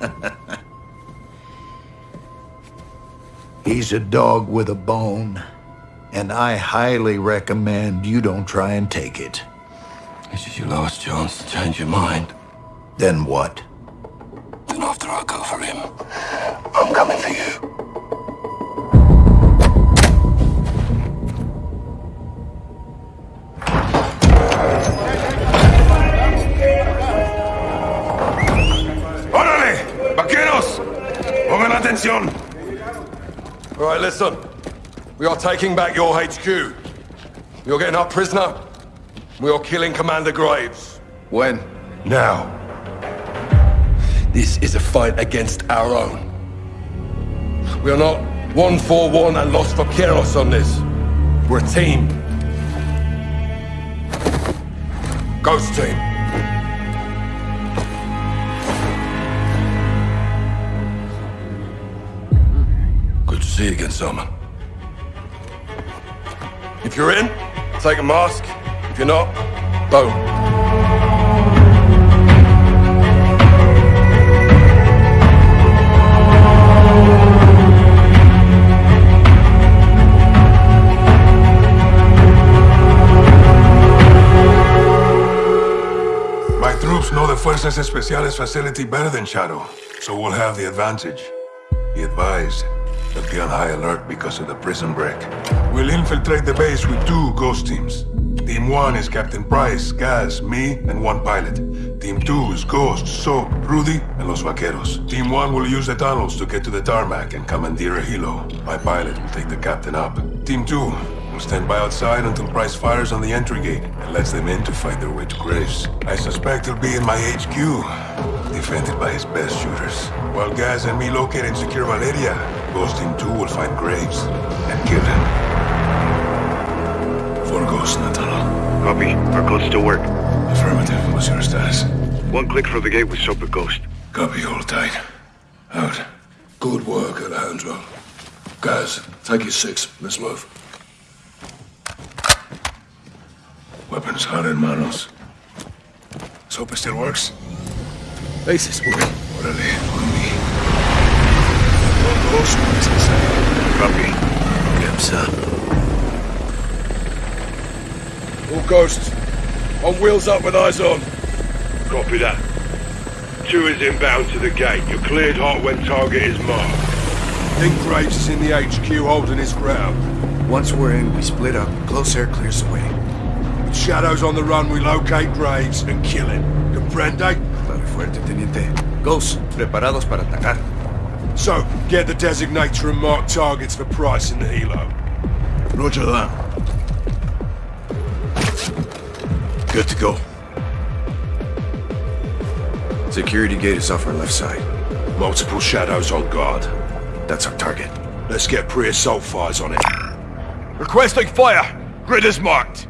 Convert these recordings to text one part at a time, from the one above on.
He's a dog with a bone, and I highly recommend you don't try and take it. This is your last chance to change your mind. Then what? Then after I go for him, I'm coming for you. Atención! All right, listen. We are taking back your HQ. You're getting our prisoner. We are killing Commander Graves. When? Now. This is a fight against our own. We are not one for one and lost for Kieros on this. We're a team. Ghost team. If you're in, take a mask. If you're not, boom. My troops know the Fuerzas Especiales facility better than Shadow, so we'll have the advantage. He advised they'll be on high alert because of the prison break. We'll infiltrate the base with two ghost teams. Team 1 is Captain Price, Gaz, me, and one pilot. Team 2 is Ghost, Soap, Rudy, and Los Vaqueros. Team 1 will use the tunnels to get to the tarmac and commandeer a helo. My pilot will take the captain up. Team 2 will stand by outside until Price fires on the entry gate and lets them in to fight their way to Graves. I suspect he'll be in my HQ, defended by his best shooters. While Gaz and me locate and secure Valeria, Ghost Team 2 will find Graves and kill him. Four ghosts in the tunnel. Copy. Our codes still work. Affirmative. What's your status? One click from the gate with Soap and Ghost. Copy, hold tight. Out. Good work, Alejandro. Guys, take your six. Let's move. Weapons hot in manos. Soap still works? Base is moving. Órale, on me. One ghost inside. Copy. Gibbs up. All ghosts. On wheels up with eyes on. Copy that. Two is inbound to the gate. You're cleared hot when target is marked. Think Graves is in the HQ holding his ground. Once we're in, we split up. Close air clears the way. With shadows on the run, we locate Graves and kill him. Comprende? Claro y fuerte, teniente. Ghosts, preparados para atacar. So, get the designator and mark targets for Price in the helo. Roger that. Good to go. Security gate is off our left side. Multiple shadows on guard. That's our target. Let's get pre-assault fires on it. Requesting fire. Grid is marked.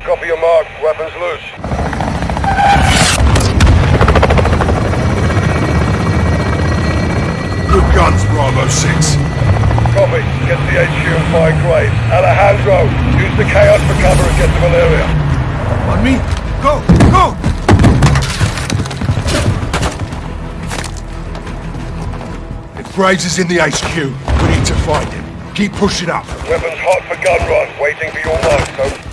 Copy your mark. Weapons loose. Copy. Get the HQ and find Grave. Alejandro, use the chaos for cover and get to Valeria. On me. Go! Go! If Graves is in the HQ, we need to find him. Keep pushing up. Weapons hot for gun run, waiting for your mark, so